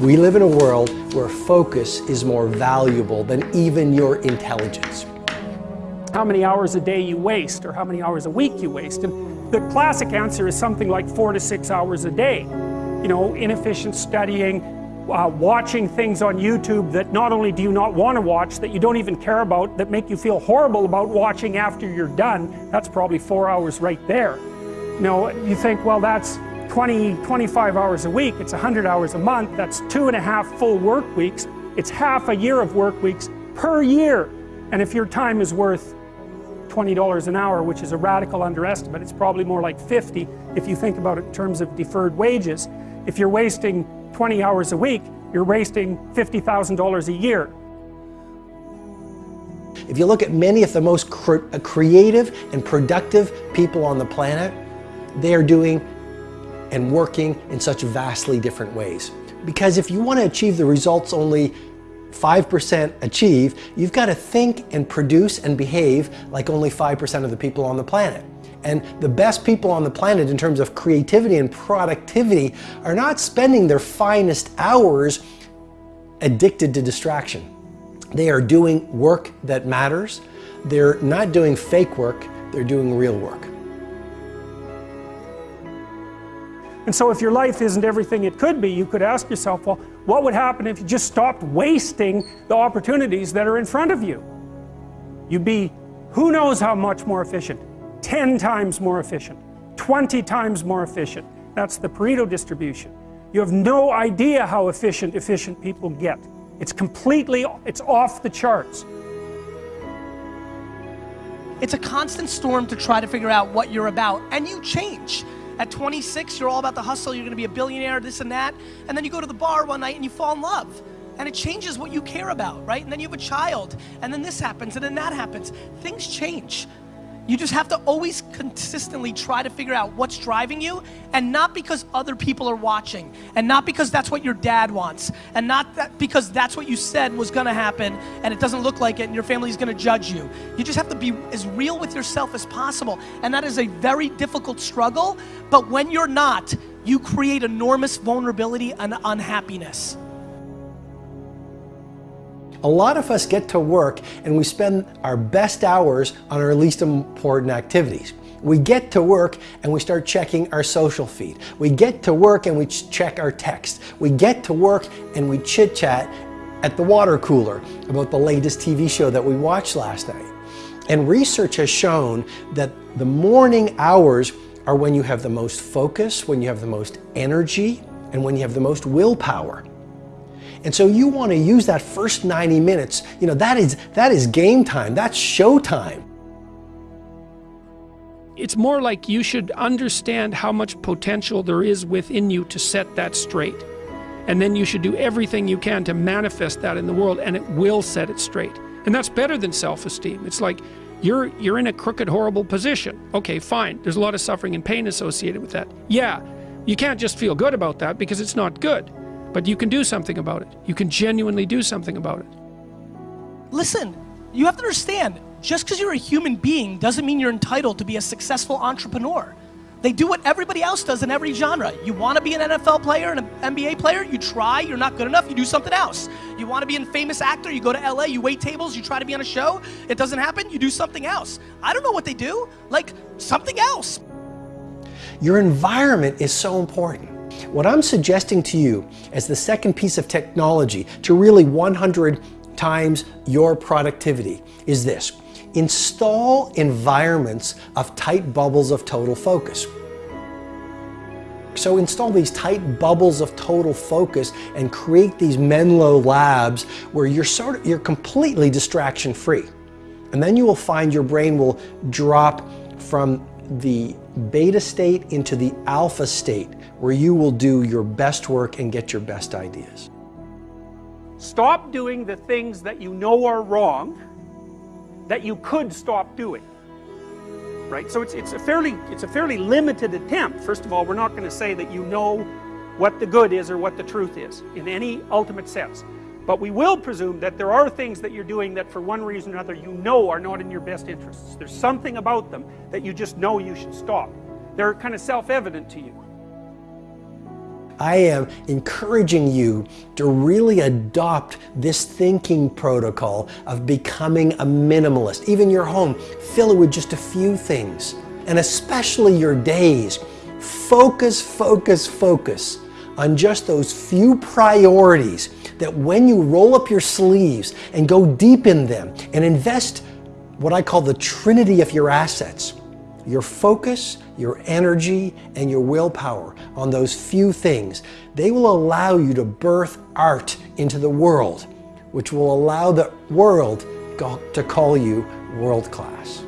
We live in a world where focus is more valuable than even your intelligence. How many hours a day you waste or how many hours a week you waste. And the classic answer is something like four to six hours a day. You know, inefficient studying, uh, watching things on YouTube that not only do you not want to watch, that you don't even care about, that make you feel horrible about watching after you're done, that's probably four hours right there. You know, you think, well, that's 20, 25 hours a week, it's 100 hours a month, that's two and a half full work weeks, it's half a year of work weeks per year. And if your time is worth $20 an hour, which is a radical underestimate, it's probably more like 50 if you think about it in terms of deferred wages. If you're wasting 20 hours a week, you're wasting $50,000 a year. If you look at many of the most cre creative and productive people on the planet, they are doing and working in such vastly different ways. Because if you want to achieve the results only 5% achieve, you've got to think and produce and behave like only 5% of the people on the planet. And the best people on the planet in terms of creativity and productivity are not spending their finest hours addicted to distraction. They are doing work that matters. They're not doing fake work, they're doing real work. And so if your life isn't everything it could be, you could ask yourself, well, what would happen if you just stopped wasting the opportunities that are in front of you? You'd be who knows how much more efficient. 10 times more efficient. 20 times more efficient. That's the Pareto distribution. You have no idea how efficient efficient people get. It's completely, it's off the charts. It's a constant storm to try to figure out what you're about, and you change. At 26, you're all about the hustle, you're gonna be a billionaire, this and that, and then you go to the bar one night and you fall in love. And it changes what you care about, right? And then you have a child, and then this happens, and then that happens. Things change. You just have to always consistently try to figure out what's driving you and not because other people are watching and not because that's what your dad wants and not that because that's what you said was gonna happen and it doesn't look like it and your family's gonna judge you. You just have to be as real with yourself as possible and that is a very difficult struggle but when you're not, you create enormous vulnerability and unhappiness. A lot of us get to work and we spend our best hours on our least important activities. We get to work and we start checking our social feed. We get to work and we check our text. We get to work and we chit chat at the water cooler about the latest TV show that we watched last night. And research has shown that the morning hours are when you have the most focus, when you have the most energy, and when you have the most willpower. And so you want to use that first 90 minutes, you know, that is, that is game time, that's show time. It's more like you should understand how much potential there is within you to set that straight. And then you should do everything you can to manifest that in the world and it will set it straight. And that's better than self-esteem. It's like you're you're in a crooked horrible position. Okay, fine. There's a lot of suffering and pain associated with that. Yeah. You can't just feel good about that because it's not good. But you can do something about it. You can genuinely do something about it. Listen, you have to understand, just because you're a human being doesn't mean you're entitled to be a successful entrepreneur. They do what everybody else does in every genre. You want to be an NFL player and an NBA player, you try, you're not good enough, you do something else. You want to be a famous actor, you go to LA, you wait tables, you try to be on a show, it doesn't happen, you do something else. I don't know what they do, like something else. Your environment is so important. What I'm suggesting to you as the second piece of technology to really 100 times your productivity is this. Install environments of tight bubbles of total focus. So install these tight bubbles of total focus and create these Menlo labs where you're sort of, you're completely distraction free. And then you will find your brain will drop from the beta state into the alpha state where you will do your best work and get your best ideas. Stop doing the things that you know are wrong that you could stop doing. Right? So it's, it's, a fairly, it's a fairly limited attempt. First of all, we're not going to say that you know what the good is or what the truth is in any ultimate sense. But we will presume that there are things that you're doing that for one reason or another you know are not in your best interests. There's something about them that you just know you should stop. They're kind of self-evident to you. I am encouraging you to really adopt this thinking protocol of becoming a minimalist. Even your home, fill it with just a few things. And especially your days. Focus, focus, focus on just those few priorities that when you roll up your sleeves and go deep in them and invest what I call the trinity of your assets, your focus, your energy, and your willpower on those few things, they will allow you to birth art into the world, which will allow the world to call you world class.